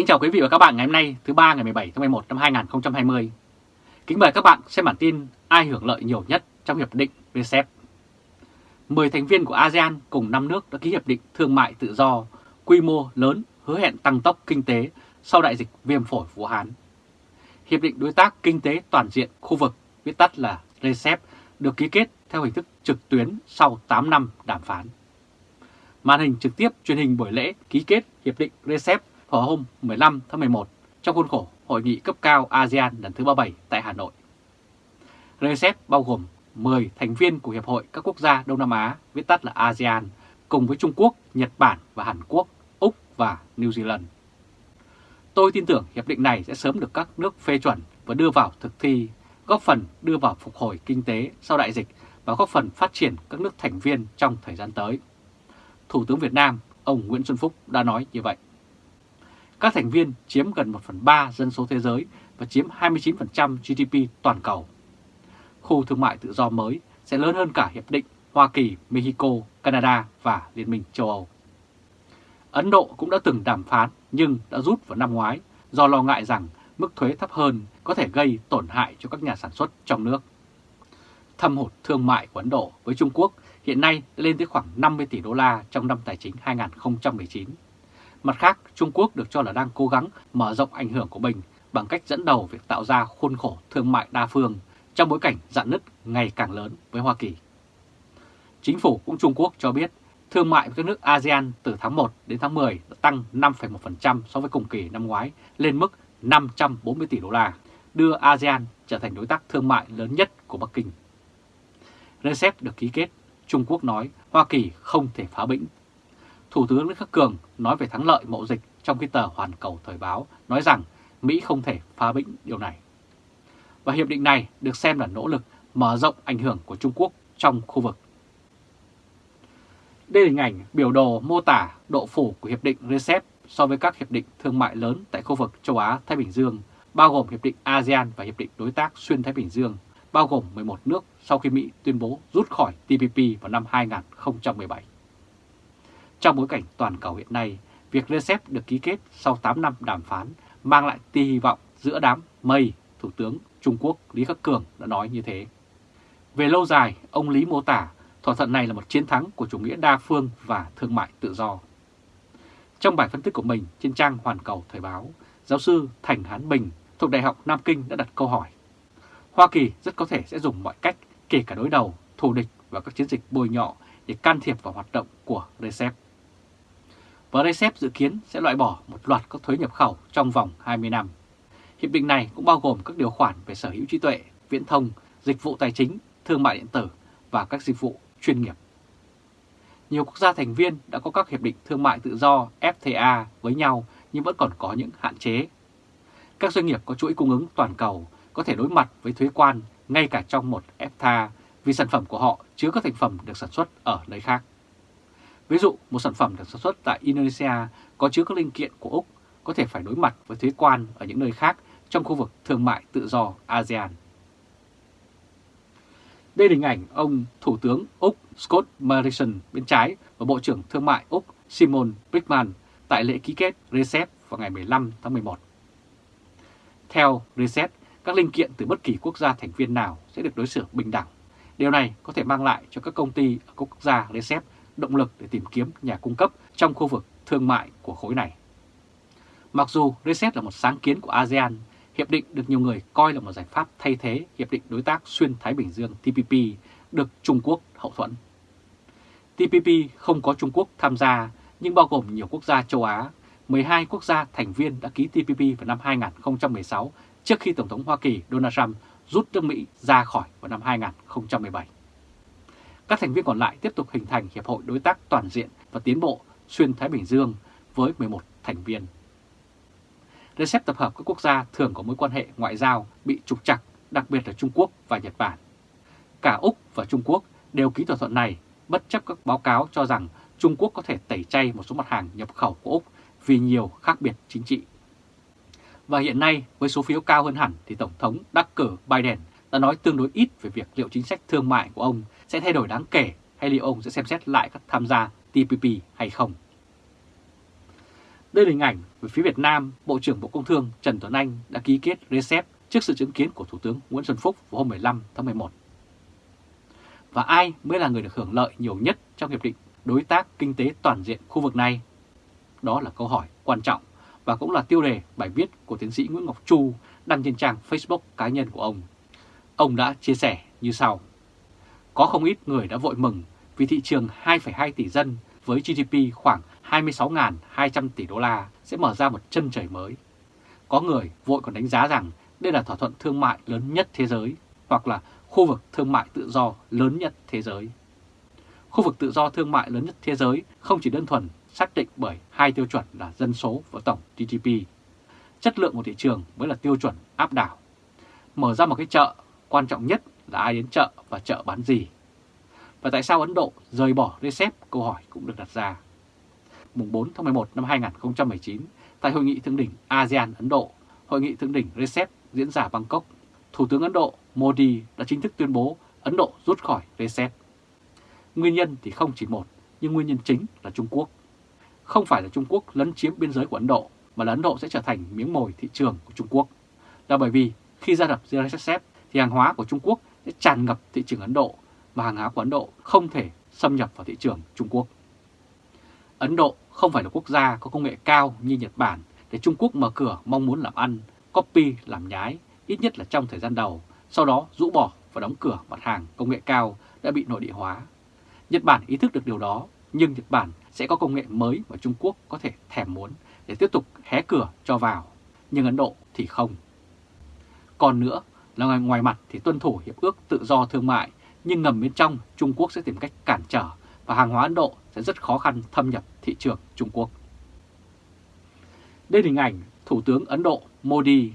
Kính chào quý vị và các bạn ngày hôm nay thứ ba ngày 17 tháng 11 năm 2020. Kính mời các bạn xem bản tin ai hưởng lợi nhiều nhất trong hiệp định RCEP. 10 thành viên của ASEAN cùng 5 nước đã ký hiệp định thương mại tự do quy mô lớn hứa hẹn tăng tốc kinh tế sau đại dịch viêm phổi Vũ Hán. Hiệp định đối tác kinh tế toàn diện khu vực, viết tắt là RCEP, được ký kết theo hình thức trực tuyến sau 8 năm đàm phán. Màn hình trực tiếp truyền hình buổi lễ ký kết hiệp định RCEP vào hôm 15 tháng 11 trong khuôn khổ Hội nghị cấp cao ASEAN lần thứ 37 tại Hà Nội. RCEP bao gồm 10 thành viên của Hiệp hội các quốc gia Đông Nam Á, viết tắt là ASEAN, cùng với Trung Quốc, Nhật Bản và Hàn Quốc, Úc và New Zealand. Tôi tin tưởng hiệp định này sẽ sớm được các nước phê chuẩn và đưa vào thực thi, góp phần đưa vào phục hồi kinh tế sau đại dịch và góp phần phát triển các nước thành viên trong thời gian tới. Thủ tướng Việt Nam, ông Nguyễn Xuân Phúc đã nói như vậy. Các thành viên chiếm gần 1 phần 3 dân số thế giới và chiếm 29% GDP toàn cầu. Khu thương mại tự do mới sẽ lớn hơn cả Hiệp định Hoa Kỳ, Mexico, Canada và Liên minh châu Âu. Ấn Độ cũng đã từng đàm phán nhưng đã rút vào năm ngoái do lo ngại rằng mức thuế thấp hơn có thể gây tổn hại cho các nhà sản xuất trong nước. Thâm hụt thương mại của Ấn Độ với Trung Quốc hiện nay đã lên tới khoảng 50 tỷ đô la trong năm tài chính 2019 Mặt khác, Trung Quốc được cho là đang cố gắng mở rộng ảnh hưởng của mình bằng cách dẫn đầu việc tạo ra khuôn khổ thương mại đa phương trong bối cảnh dạn nứt ngày càng lớn với Hoa Kỳ. Chính phủ cũng Trung Quốc cho biết thương mại với các nước ASEAN từ tháng 1 đến tháng 10 đã tăng 5,1% so với cùng kỳ năm ngoái lên mức 540 tỷ đô la, đưa ASEAN trở thành đối tác thương mại lớn nhất của Bắc Kinh. Recep được ký kết, Trung Quốc nói Hoa Kỳ không thể phá bĩnh Thủ tướng Lý Khắc Cường nói về thắng lợi mậu dịch trong khi tờ Hoàn Cầu Thời báo nói rằng Mỹ không thể phá bĩnh điều này. Và hiệp định này được xem là nỗ lực mở rộng ảnh hưởng của Trung Quốc trong khu vực. Đây là hình ảnh biểu đồ mô tả độ phủ của Hiệp định RCEP so với các hiệp định thương mại lớn tại khu vực châu Á-Thái Bình Dương, bao gồm Hiệp định ASEAN và Hiệp định Đối tác Xuyên Thái Bình Dương, bao gồm 11 nước sau khi Mỹ tuyên bố rút khỏi TPP vào năm 2017. Trong bối cảnh toàn cầu hiện nay, việc RCEP được ký kết sau 8 năm đàm phán mang lại tia hy vọng giữa đám mây, Thủ tướng Trung Quốc Lý Khắc Cường đã nói như thế. Về lâu dài, ông Lý mô tả thỏa thuận này là một chiến thắng của chủ nghĩa đa phương và thương mại tự do. Trong bài phân tích của mình trên trang Hoàn Cầu Thời báo, giáo sư Thành Hán Bình thuộc Đại học Nam Kinh đã đặt câu hỏi. Hoa Kỳ rất có thể sẽ dùng mọi cách, kể cả đối đầu, thù địch và các chiến dịch bôi nhọ để can thiệp vào hoạt động của RCEP và RCEP dự kiến sẽ loại bỏ một loạt các thuế nhập khẩu trong vòng 20 năm. Hiệp định này cũng bao gồm các điều khoản về sở hữu trí tuệ, viễn thông, dịch vụ tài chính, thương mại điện tử và các dịch vụ chuyên nghiệp. Nhiều quốc gia thành viên đã có các hiệp định thương mại tự do FTA với nhau nhưng vẫn còn có những hạn chế. Các doanh nghiệp có chuỗi cung ứng toàn cầu có thể đối mặt với thuế quan ngay cả trong một FTA vì sản phẩm của họ chứa các thành phẩm được sản xuất ở nơi khác. Ví dụ, một sản phẩm được sản xuất tại Indonesia có chứa các linh kiện của Úc có thể phải đối mặt với thuế quan ở những nơi khác trong khu vực thương mại tự do ASEAN. Đây là hình ảnh ông Thủ tướng Úc Scott Morrison bên trái và Bộ trưởng Thương mại Úc Simon Brickman tại lễ ký kết RCEP vào ngày 15 tháng 11. Theo RCEP, các linh kiện từ bất kỳ quốc gia thành viên nào sẽ được đối xử bình đẳng. Điều này có thể mang lại cho các công ty ở các quốc gia RCEP động lực để tìm kiếm nhà cung cấp trong khu vực thương mại của khối này. Mặc dù RCEP là một sáng kiến của ASEAN, hiệp định được nhiều người coi là một giải pháp thay thế Hiệp định Đối tác Xuyên Thái Bình Dương TPP được Trung Quốc hậu thuẫn. TPP không có Trung Quốc tham gia nhưng bao gồm nhiều quốc gia châu Á, 12 quốc gia thành viên đã ký TPP vào năm 2016 trước khi Tổng thống Hoa Kỳ Donald Trump rút nước Mỹ ra khỏi vào năm 2017. Các thành viên còn lại tiếp tục hình thành Hiệp hội Đối tác Toàn diện và Tiến bộ Xuyên Thái Bình Dương với 11 thành viên. RCEP tập hợp các quốc gia thường có mối quan hệ ngoại giao bị trục trặc, đặc biệt là Trung Quốc và Nhật Bản. Cả Úc và Trung Quốc đều ký thỏa thuận này, bất chấp các báo cáo cho rằng Trung Quốc có thể tẩy chay một số mặt hàng nhập khẩu của Úc vì nhiều khác biệt chính trị. Và hiện nay, với số phiếu cao hơn hẳn thì Tổng thống đắc cử Biden đã nói tương đối ít về việc liệu chính sách thương mại của ông sẽ thay đổi đáng kể hay liệu ông sẽ xem xét lại các tham gia TPP hay không. Đây là hình ảnh về phía Việt Nam, Bộ trưởng Bộ Công Thương Trần Tuấn Anh đã ký kết RCEP trước sự chứng kiến của Thủ tướng Nguyễn Xuân Phúc vào hôm 15 tháng 11. Và ai mới là người được hưởng lợi nhiều nhất trong Hiệp định Đối tác Kinh tế Toàn diện khu vực này? Đó là câu hỏi quan trọng và cũng là tiêu đề bài viết của tiến sĩ Nguyễn Ngọc Chu đăng trên trang Facebook cá nhân của ông. Ông đã chia sẻ như sau. Có không ít người đã vội mừng vì thị trường 2,2 tỷ dân với GDP khoảng 26.200 tỷ đô la sẽ mở ra một chân trời mới. Có người vội còn đánh giá rằng đây là thỏa thuận thương mại lớn nhất thế giới hoặc là khu vực thương mại tự do lớn nhất thế giới. Khu vực tự do thương mại lớn nhất thế giới không chỉ đơn thuần xác định bởi hai tiêu chuẩn là dân số và tổng GDP. Chất lượng của thị trường mới là tiêu chuẩn áp đảo. Mở ra một cái chợ, quan trọng nhất là ai đến chợ và chợ bán gì. Và tại sao Ấn Độ rời bỏ RCEP? Câu hỏi cũng được đặt ra. Mùng 4 tháng 11 năm 2019, tại Hội nghị Thượng đỉnh ASEAN-Ấn Độ, Hội nghị Thượng đỉnh RCEP diễn ra Bangkok, Thủ tướng Ấn Độ Modi đã chính thức tuyên bố Ấn Độ rút khỏi RCEP. Nguyên nhân thì không chỉ một, nhưng nguyên nhân chính là Trung Quốc. Không phải là Trung Quốc lấn chiếm biên giới của Ấn Độ, mà là Ấn Độ sẽ trở thành miếng mồi thị trường của Trung Quốc. Là bởi vì khi gia đập RCEP thì hàng hóa của Trung Quốc sẽ tràn ngập thị trường Ấn Độ và hàng hóa của Ấn Độ không thể xâm nhập vào thị trường Trung Quốc. Ấn Độ không phải là quốc gia có công nghệ cao như Nhật Bản để Trung Quốc mở cửa mong muốn làm ăn, copy làm nhái, ít nhất là trong thời gian đầu, sau đó rũ bỏ và đóng cửa mặt hàng công nghệ cao đã bị nội địa hóa. Nhật Bản ý thức được điều đó, nhưng Nhật Bản sẽ có công nghệ mới mà Trung Quốc có thể thèm muốn để tiếp tục hé cửa cho vào, nhưng Ấn Độ thì không. Còn nữa là ngoài mặt thì tuân thủ hiệp ước tự do thương mại, nhưng ngầm bên trong Trung Quốc sẽ tìm cách cản trở và hàng hóa Ấn Độ sẽ rất khó khăn thâm nhập thị trường Trung Quốc. Đây là hình ảnh Thủ tướng Ấn Độ Modi.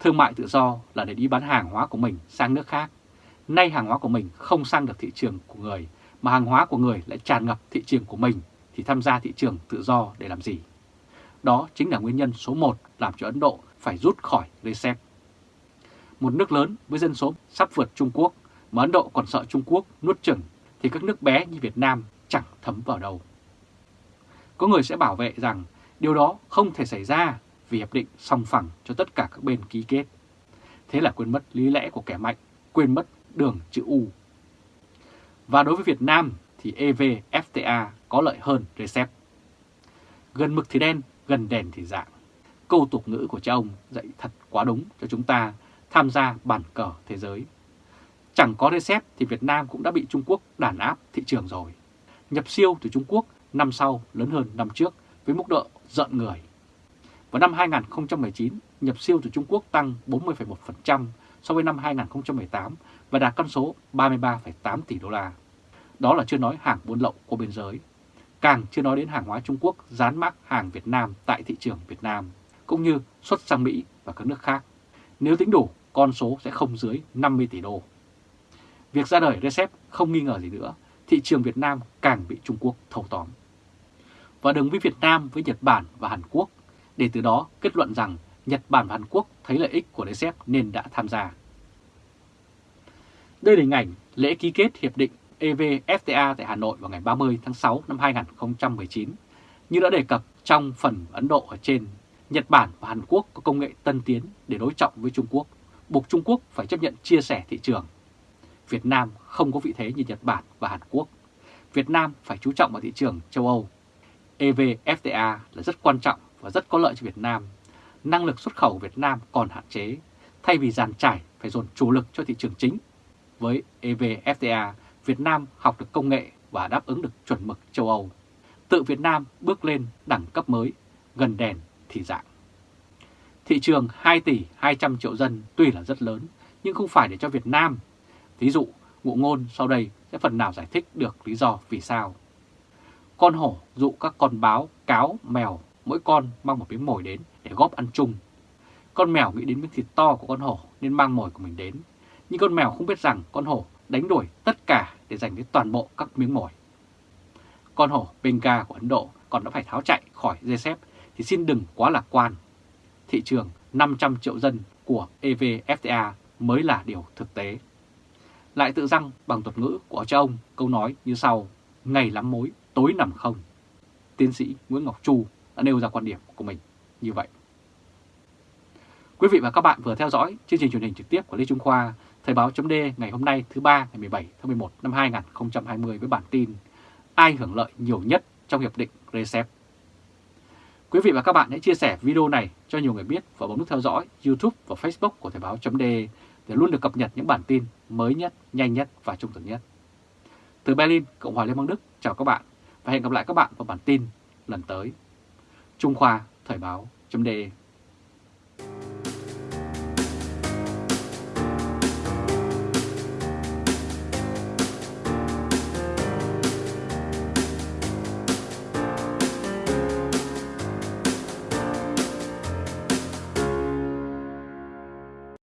Thương mại tự do là để đi bán hàng hóa của mình sang nước khác. Nay hàng hóa của mình không sang được thị trường của người, mà hàng hóa của người lại tràn ngập thị trường của mình, thì tham gia thị trường tự do để làm gì? Đó chính là nguyên nhân số 1 làm cho Ấn Độ phải rút khỏi RCEP. Một nước lớn với dân số sắp vượt Trung Quốc mà Ấn Độ còn sợ Trung Quốc nuốt chửng thì các nước bé như Việt Nam chẳng thấm vào đâu. Có người sẽ bảo vệ rằng điều đó không thể xảy ra vì hiệp định song phẳng cho tất cả các bên ký kết. Thế là quên mất lý lẽ của kẻ mạnh, quên mất đường chữ U. Và đối với Việt Nam thì EVFTA có lợi hơn RCEP. Gần mực thì đen, gần đèn thì dạng. Câu tục ngữ của cha ông dạy thật quá đúng cho chúng ta tham gia bàn cờ thế giới. Chẳng có recept thì Việt Nam cũng đã bị Trung Quốc đàn áp thị trường rồi. Nhập siêu từ Trung Quốc năm sau lớn hơn năm trước với mức độ giận người. Vào năm 2019, nhập siêu từ Trung Quốc tăng 40,1% so với năm 2018 và đạt con số 33,8 tỷ đô la. Đó là chưa nói hàng buôn lậu qua biên giới. Càng chưa nói đến hàng hóa Trung Quốc dán mác hàng Việt Nam tại thị trường Việt Nam, cũng như xuất sang Mỹ và các nước khác. Nếu tính đủ, con số sẽ không dưới 50 tỷ đô. Việc ra đời RCEP không nghi ngờ gì nữa, thị trường Việt Nam càng bị Trung Quốc thâu tóm. Và đừng với Việt Nam với Nhật Bản và Hàn Quốc, để từ đó kết luận rằng Nhật Bản và Hàn Quốc thấy lợi ích của RCEP nên đã tham gia. Đây là hình ảnh lễ ký kết Hiệp định EVFTA tại Hà Nội vào ngày 30 tháng 6 năm 2019. Như đã đề cập trong phần Ấn Độ ở trên, Nhật Bản và Hàn Quốc có công nghệ tân tiến để đối trọng với Trung Quốc, buộc Trung Quốc phải chấp nhận chia sẻ thị trường. Việt Nam không có vị thế như Nhật Bản và Hàn Quốc. Việt Nam phải chú trọng vào thị trường châu Âu. EVFTA là rất quan trọng và rất có lợi cho Việt Nam. Năng lực xuất khẩu của Việt Nam còn hạn chế, thay vì dàn trải phải dồn chủ lực cho thị trường chính. Với EVFTA, Việt Nam học được công nghệ và đáp ứng được chuẩn mực châu Âu. Tự Việt Nam bước lên đẳng cấp mới, gần đèn thì dạng. Thị trường 2 tỷ 200 triệu dân tuy là rất lớn, nhưng không phải để cho Việt Nam. Ví dụ, ngụ ngôn sau đây sẽ phần nào giải thích được lý do vì sao. Con hổ dụ các con báo, cáo, mèo, mỗi con mang một miếng mồi đến để góp ăn chung. Con mèo nghĩ đến miếng thịt to của con hổ nên mang mồi của mình đến. Nhưng con mèo không biết rằng con hổ đánh đuổi tất cả để giành lấy toàn bộ các miếng mồi. Con hổ Benga của Ấn Độ còn đã phải tháo chạy khỏi RCEP thì xin đừng quá lạc quan. Thị trường 500 triệu dân của EVFTA mới là điều thực tế. Lại tự răng bằng thuật ngữ của cha ông câu nói như sau, ngày lắm mối, tối nằm không. Tiến sĩ Nguyễn Ngọc Chu đã nêu ra quan điểm của mình như vậy. Quý vị và các bạn vừa theo dõi chương trình truyền hình trực tiếp của Lê Trung Khoa, Thời báo chấm ngày hôm nay thứ ba ngày 17 tháng 11 năm 2020 với bản tin Ai hưởng lợi nhiều nhất trong Hiệp định RCEP. Quý vị và các bạn hãy chia sẻ video này cho nhiều người biết và bấm nút theo dõi YouTube và Facebook của Thời báo chấm để luôn được cập nhật những bản tin mới nhất, nhanh nhất và trung thực nhất. Từ Berlin, Cộng hòa Liên bang Đức, chào các bạn và hẹn gặp lại các bạn vào bản tin lần tới. Trung Khoa Thời báo chấm